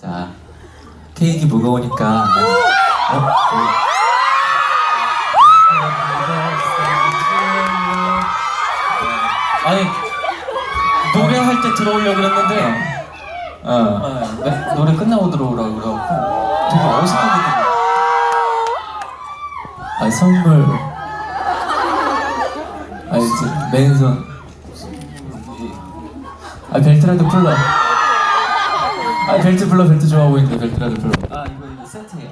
자, 케이크 무거우니까. 어? 어? 아니 노래할 때 들어오려고 그랬는데 어. 어, 네, 노래 끝나고 들어오라고 그래갖고 되게 어색하게 들어 아 선물. 아 이제 맨손. 아 벨트라도 풀러. 아 벨트 풀러 벨트 좋아 보이는데 벨트라도 풀러. 아 이거 이거 세트예요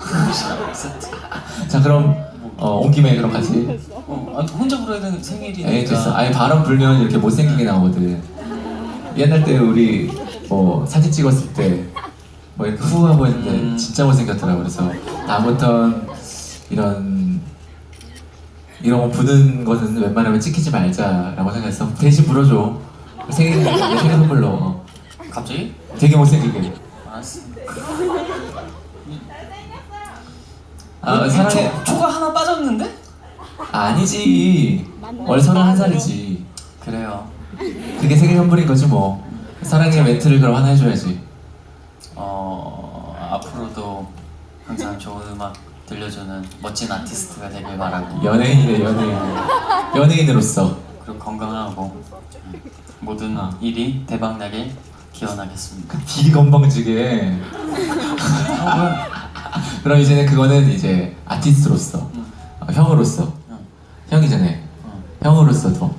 세트 자 그럼 어, 온 김에 그럼 같이. 어, 아, 혼자 불러야 되는 생일이니까 에이 됐어. 아니 바람 불면 이렇게 못생기게 나오거든. 옛날 때 우리 뭐 사진 찍었을 때 뭐 이렇게 후하고 했는데 음. 진짜 못생겼더라고 그래서 다음부턴 이런 이런 거 부는 것은 웬만하면 찍히지 말자라고 생각했어. 대신 불어줘. 생일 내 생일 선물로 갑자기? 되게 못생기게. 알았어 아 사랑해. 초, 초가 하나 빠졌는데? 아, 아니지. 서른 한 살이지. 그래요 그게 생일 선물인 거지 뭐. 사랑의 멘트를 그럼 하나 해줘야지. 어 앞으로도 항상 좋은 음악 들려주는 멋진 아티스트가 되길 바라고 연예인이래 연예인. 연예인으로서. 그리고 건강하고 모든 아. 일이 대박나길 기원하겠습니다 되게 건방지게. 그럼 이제는 그거는 이제 아티스트로서, 응. 어, 형으로서, 응. 형이잖아요. 응. 형으로서도.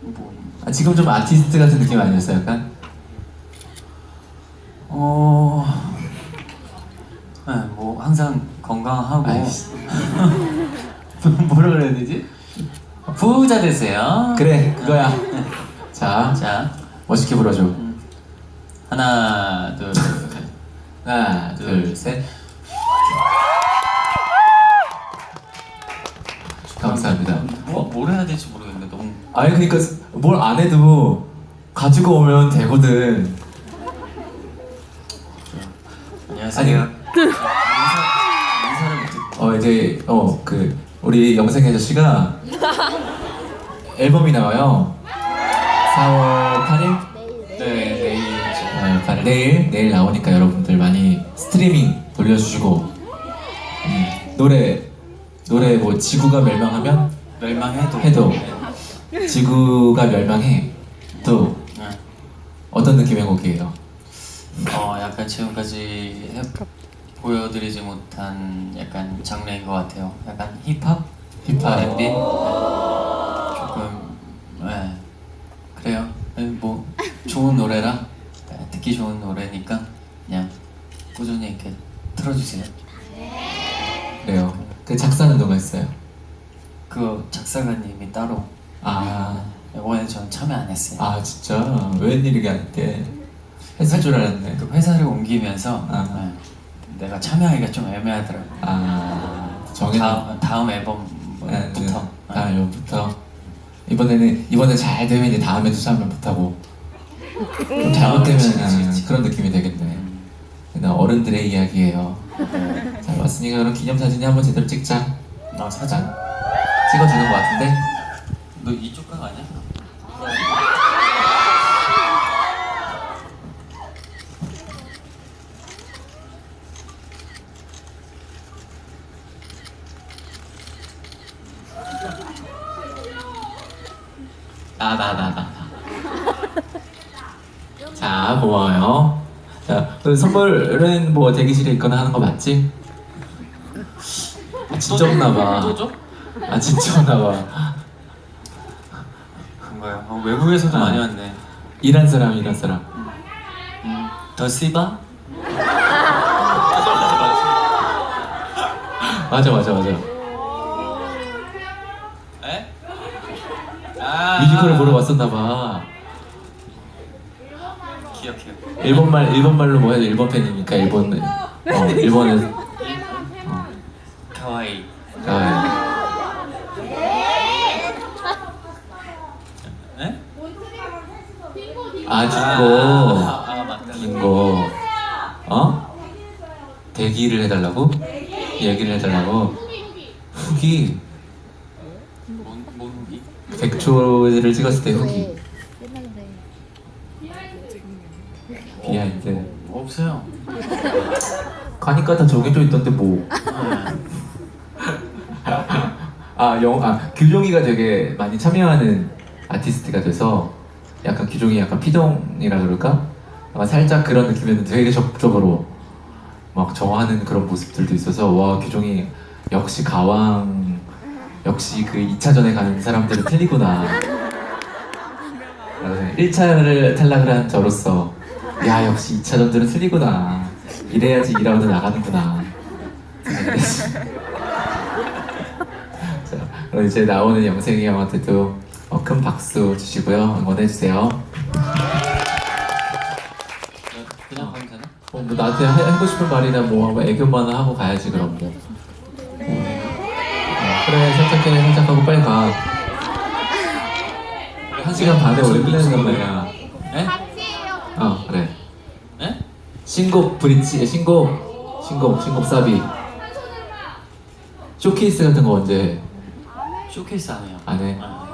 뭐, 아, 지금 좀 아티스트 같은 느낌 아니었어요, 약간? 어... 네, 뭐 항상 건강하고 아이씨. 뭐라 그래야 되지? 부자 되세요 그래, 그거야. 자, 자 멋있게 불러줘. 음. 하나 둘 하나, 둘, 셋. 감사합니다. 뭐, 뭘 해야 될지 모르겠는데 너무 아니, 그니까 뭘 안 해도 가지고 오면 되거든. 안녕하세요 아니. 어 이제 어 그 우리 영생 아저씨가 앨범이 나와요. 4월 8일? 네 내일 어, 8일 내일 내일 나오니까 여러분들 많이 스트리밍 돌려주시고 음, 노래 노래 뭐 지구가 멸망하면 멸망해도 해도 지구가 멸망해 또 네. 어떤 느낌의 곡이에요? 어 약간 지금까지 해, 보여드리지 못한 약간 장르인 것 같아요 약간 힙합? 힙합. 조금 네 그래요 아니, 뭐 좋은 노래라 네, 듣기 좋은 노래니까 그냥 꾸준히 이렇게 틀어주세요 그래요. 그 작사는 누가 했어요? 그 작사가님이 따로 아, 이번에 전 참여 안 했어요 아 진짜 웬일이게 할때 했을 줄 알았네. 그 회사를 옮기면서 아. 네, 내가 참여하기가 좀 애매하더라고 아 정해. 다음, 다음 네, 앨범부터 아 이번부터 이번에는 이번에 잘 되면 이제 다음에도 참여 못하고 좀 잘못되면 아. 그런 느낌이 되겠네. 그냥 어른들의 이야기예요. 잘 왔으니까 그럼 기념사진이 한번 제대로 찍자. 나 사진 자, 찍어주는 것 같은데? 너 이쪽 각 아니야? 나, 나, 나, 나. 나. 자, 고마워요. 자, 그 선물은 뭐 대기실에 있거나 하는 거 맞지? 아, 진짜 없나 봐. 아, 진짜 없나 봐. 그런가요? 어, 외국에서도 아. 많이 왔네 일한 사람, 일한 사람. 음, 더 씨바? 맞아, 맞아, 맞아. 에? 아 뮤지컬을 보러 왔었나 봐. 일본말, 일본말로 뭐 해도 일본 팬이니까 일본, 어, 일본에. 카와이 아, 에? 아, 긴 아, 거. 아 맞다 긴 거. 어? 대기를 해달라고? 얘기를 해달라고? 후기. 후기? 100초를 찍었을 때 후기. 비하인드. 뭐 없어요. 가니까 다 정해져 있던데 뭐. 네. 아, 영, 아, 규종이가 되게 많이 참여하는 아티스트가 돼서 약간 규종이 약간 피동이라 그럴까? 아마 살짝 그런 느낌이었는데 되게 적극적으로 막 정하는 그런 모습들도 있어서 와, 규종이 역시 가왕, 역시 그 2차전에 가는 사람들은 틀리구나. 1차를 탈락을 한 저로서 야, 역시 2차전들은 틀리구나. 이래야지 2라운드 나가는구나. 자, 그럼 이제 나오는 영생이 형한테도 어, 큰 박수 주시고요. 응원해주세요. 그냥 가면 되나? 어, 뭐 나한테 하- 하고 싶은 말이나 뭐 애교만 하고 가야지 그럼 뭐. 어, 그래 살짝 해 살짝 하고 빨리 가. 한 시간 반에 오래 끝내는 말이야. 에? 어? 신곡 브릿지 신곡 신곡 신곡 사비. 쇼케이스 같은 거 언제 쇼케이스 안 해요. 안 해? 아,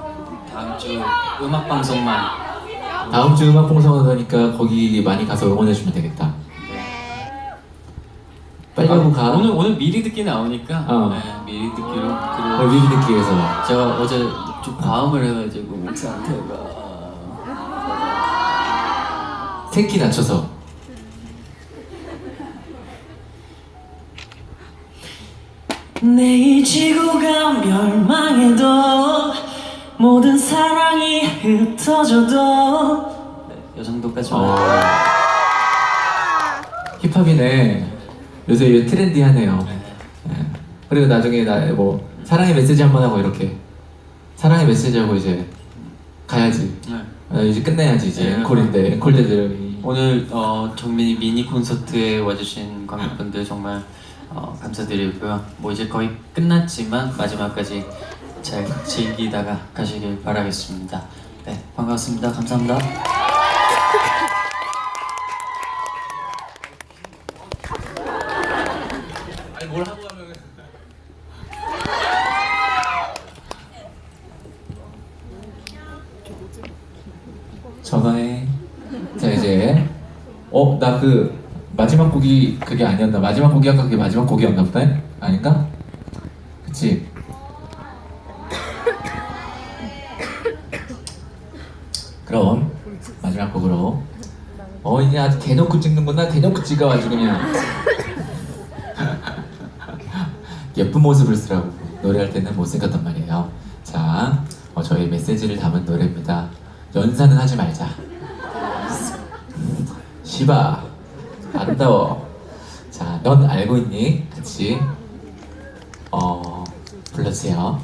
다음 주 음악 방송만. 다음 주 음악 봉송을 하니까 거기 많이 가서 응원해 주면 되겠다. 빨리 하고 가. 오늘 오늘 미리 듣기 나오니까 어. 네, 미리 듣기로 어, 그리고 미리 듣기 위해서. 제가 어제 좀 과음을 해가지고 목 상태가 생기 낮춰서. 내이 지구가 멸망해도 모든 사랑이 흩어져도 네, 이 정도까지. 어. 힙합이네. 요새 트렌디하네요. 네. 예. 그리고 나중에 나 뭐 사랑의 메시지 한 번 하고 이렇게 사랑의 메시지 하고 이제 가야지. 네. 아, 이제 끝내야지 이제 네. 앵콜인데 앵콜 대들이 오늘 어, 정민이 미니 콘서트에 와주신 관객분들 정말 어, 감사드리고요. 뭐 이제 거의 끝났지만 마지막까지 잘 즐기다가 가시길 바라겠습니다. 네, 반갑습니다. 감사합니다. 아니 뭘 하고 가면 전화해. 자 이제 어 나 그 마지막 곡이 그게 아니었나? 마지막 곡이 아까 그게 마지막 곡이었나 보다. 아닌가? 그치? 그럼 마지막 곡으로 어 이제 아주 대놓고 찍는구나 대놓고 찍어 아주 그냥 예쁜 모습을 쓰라고 노래할 때는 못 생겼단 말이에요. 자, 어, 저희 메시지를 담은 노래입니다. 연사는 하지 말자. 시바, 아름다워. 자, 넌 알고 있니? 같이 어 불러주세요.